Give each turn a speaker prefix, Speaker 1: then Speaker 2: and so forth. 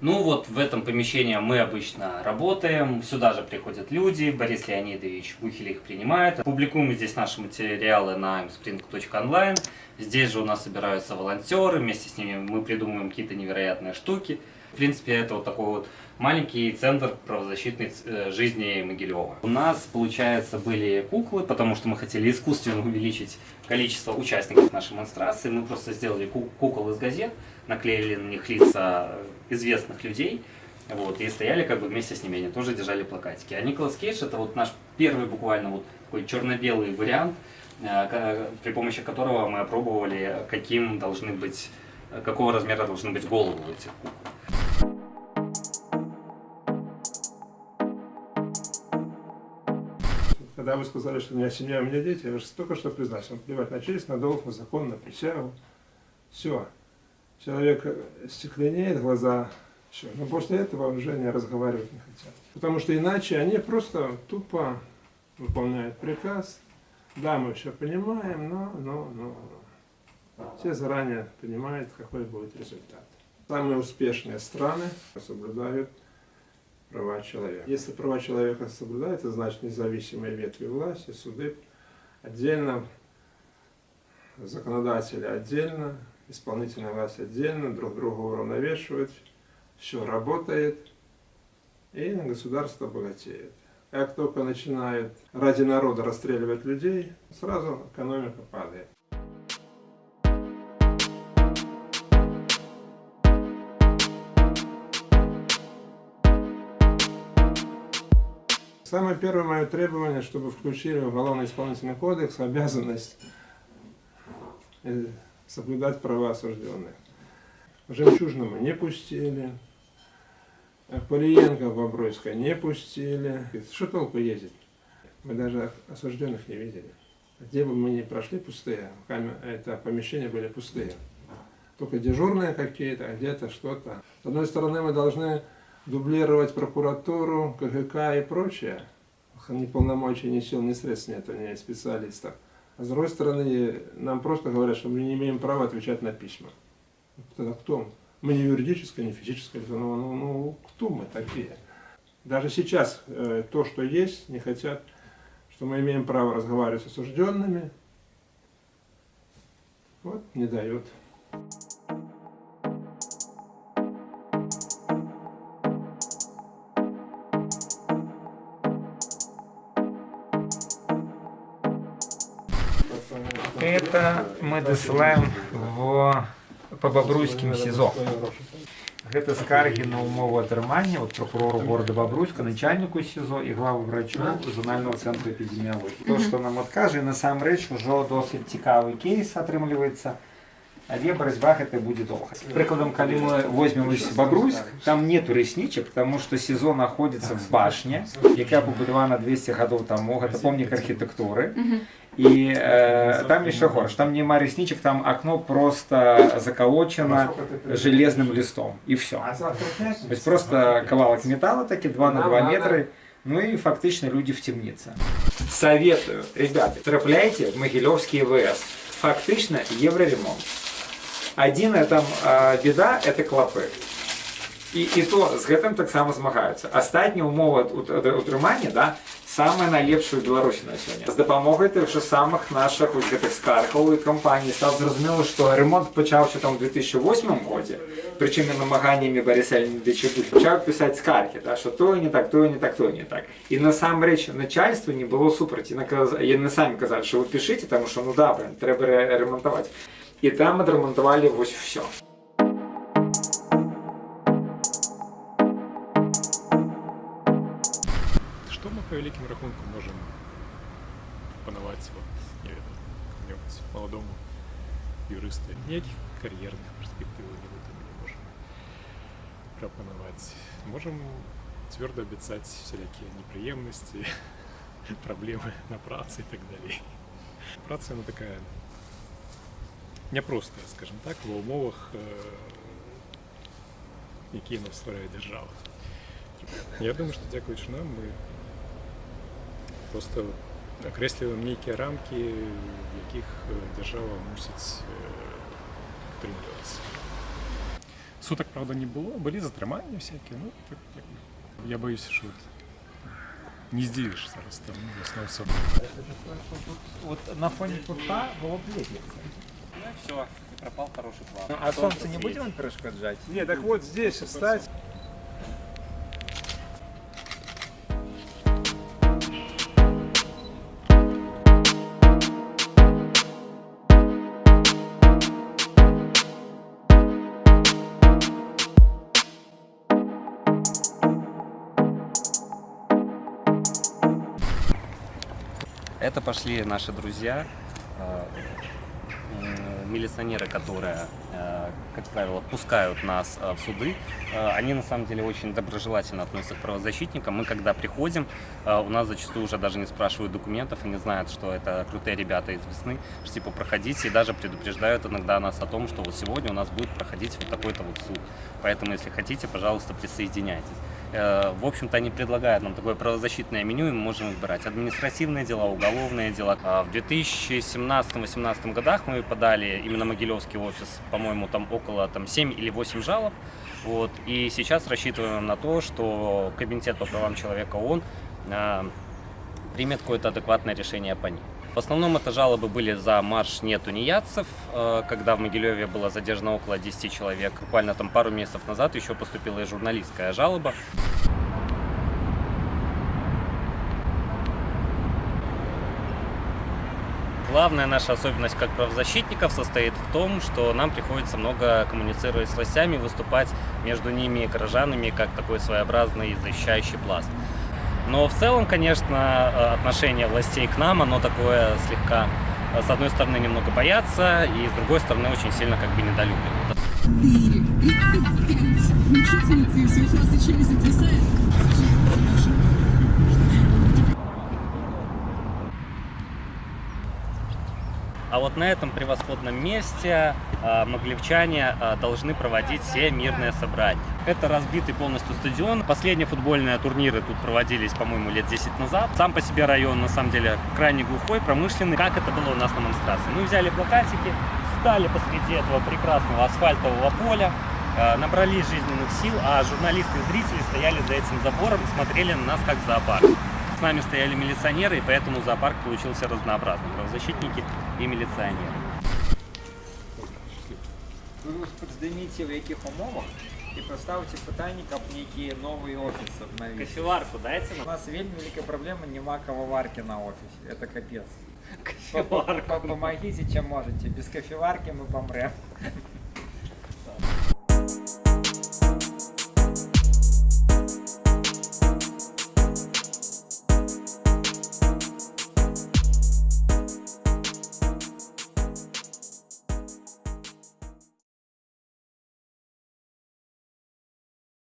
Speaker 1: Ну вот в этом помещении мы обычно работаем, сюда же приходят люди, Борис Леонидович Бухель их принимает. Публикуем здесь наши материалы на mspring.online, здесь же у нас собираются волонтеры, вместе с ними мы придумываем какие-то невероятные штуки. В принципе, это вот такой вот маленький центр правозащитной э, жизни Могилева. У нас, получается, были куклы, потому что мы хотели искусственно увеличить количество участников нашей монстрации. Мы просто сделали кукол из газет, наклеили на них лица известных людей, вот, и стояли как бы вместе с ними, они тоже держали плакатики. А Николас Кейдж это вот наш первый буквально вот такой черно-белый вариант, э, при помощи которого мы опробовали, каким должны быть, какого размера должны быть головы этих кукол.
Speaker 2: Когда вы сказали, что у меня семья, у меня дети, я же только что признался, плевать на честь, на долг, на закон, на присягу. Все. Человек стекленеет, глаза, все. Но после этого уже не разговаривать не хотят. Потому что иначе они просто тупо выполняют приказ. Да, мы все понимаем, но, но, но. Все заранее понимают, какой будет результат. Самые успешные страны соблюдают права человека. Если права человека соблюдаются, значит независимые ветви власти, суды отдельно, законодатели отдельно, исполнительная власть отдельно, друг друга уравновешивают, все работает, и государство богатеет. Как только начинает ради народа расстреливать людей, сразу экономика падает. Самое первое мое требование, чтобы включили в Уголовно-исполнительный кодекс обязанность э, соблюдать права осужденных. Жемчужному не пустили, Полиенко в Бобруйска не пустили. Что толку ездить? Мы даже осужденных не видели. Где бы мы ни прошли, пустые. Это помещения были пустые. Только дежурные какие-то, а где-то что-то. С одной стороны, мы должны дублировать прокуратуру, КГК и прочее. Ни полномочий, ни сил, ни средств нет, ни специалистов. А с другой стороны, нам просто говорят, что мы не имеем права отвечать на письма. Тогда кто? Мы не юридическое, не физическое лицо. Ну, ну, ну кто мы такие? Даже сейчас э, то, что есть, не хотят, что мы имеем право разговаривать с осужденными. Вот, не дают.
Speaker 3: Это мы досылаем в, по Бобруйским СИЗО. Это скарги на умову атрымання от прокурору города Бобруйска, начальнику СИЗО і главу врачу зонального центру эпидемиологии. То, что нам откажет, насамрэч уже досить цікавый кейс атрымліваецца. Але барацьба гэта будзе доўга. Прыкладам, калі мы возьмем Бобруйск, там нету рэснічак, потому что СИЗО находится в башне, якая пабудавана 200 гадоў таму, гэта помнік архітэктуры. И э, там еще горш, там не ресничек, там окно просто заколочено железным листом, и все. То есть просто ковалок металла, таки 2 на 2 метра, ну и фактично люди в темнице. Советую, ребята, трапляйте в Могилевский ВС. Фактично евроремонт. Один там э, беда, это клопы. І, і то з гэтым таксама змагаюцца. Астатнія умовы утрымання да, самая найлепшая ў Беларусі на сёння. З дапамогай тых жа самых нашых вось гэтых скаркаў і кампаній стаў зразумела, што ремонт пачаўся там у 2008 годзе. Прычым намаганнямі Бариса Леонидовича пачаў пісаць скаркі, да, што тое не так, тое не так, тое не так. І насамрэч начальства не было супраць. Яны самі казалі, што вы пішыце, таму што ну да, трэба ремонтаваць. І там адрамантавалі вось все.
Speaker 4: по великим рахунку можем пропонувати от, не ведаю, молодому юристу. Ніяких кар'єрних перспектив ми не можем пропоновать. Можем твердо обещать всякие неприемности, проблемы на праце и так далее. Праца она такая непростая, скажем так, в умовах, які нас створяє держава. Я думаю, що дякуючи нам, ми Просто окреслюємо некие рамки, в яких держава мусить притримуватися. Суток, правда, не было. Были затримання всякі. Ну, так, якби. Я боюсь, що не здивишся раз там весною все.
Speaker 3: Вот на фоне куста было бы лететь.
Speaker 1: Ну и все, пропал хороший план.
Speaker 3: А солнце не будет вам перешкоджать?
Speaker 2: Не, так вот здесь стать.
Speaker 1: Это пошли наши друзья, э, милиционеры, которые, э, как правило, пускают нас э, в суды. Они на самом деле очень доброжелательно относятся к правозащитникам. Мы когда приходим, у нас зачастую уже даже не спрашивают документов, они знают, что это крутые ребята из весны, что типа проходите и даже предупреждают иногда нас о том, что вот сегодня у нас будет проходить вот такой-то вот суд. Поэтому, если хотите, пожалуйста, присоединяйтесь. Э, В общем-то, они предлагают нам такое правозащитное меню, и мы можем выбирать административные дела, уголовные дела. А В 2017-2018 годах мы подали именно Могилевский офис, по-моему, там около там, 7 или 8 жалоб. Вот. И сейчас рассчитываем на то, что Комитет по правам человека ООН э, примет какое-то адекватное решение по ним. В основном это жалобы были за марш «Нет тунеядцев», э, когда в Могилеве было задержано около 10 человек. Буквально там пару месяцев назад еще поступила и журналистская жалоба. Главная наша особенность как правозащитников состоит в том, что нам приходится много коммуницировать с властями, выступать между ними и горожанами как такой своеобразный защищающий пласт. Но в целом, конечно, э, отношение властей к нам, оно такое слегка, э, с одной стороны, немного боятся, и с другой стороны, очень сильно как бы недолюбливают.
Speaker 5: 4, 35. Учительницы все классы чем затрясает.
Speaker 1: А вот на этом превосходном месте э, моглевчане э, должны проводить все мирные собрания. Это разбитый полностью стадион. Последние футбольные турниры тут проводились, по-моему, лет 10 назад. Сам по себе район, на самом деле, крайне глухой, промышленный. Как это было у нас на монстрации? Мы взяли плакатики, встали посреди этого прекрасного асфальтового поля, э, набрались жизненных сил, а журналисты и зрители стояли за этим забором и смотрели на нас как зоопарк. С нами стояли милиционеры, и поэтому зоопарк получился разнообразным. Правозащитники и милиционеры.
Speaker 3: Ви здійміться в яких умовах і поставите питання, як некий новий офіс обновити.
Speaker 1: Кофеварку дайте
Speaker 3: У
Speaker 1: нам.
Speaker 3: нас вельми велика проблема, нема кофеварки на офісі. Это капец.
Speaker 1: Кофеварку.
Speaker 3: Помогите, чем можете. Без кофеварки мы помрем.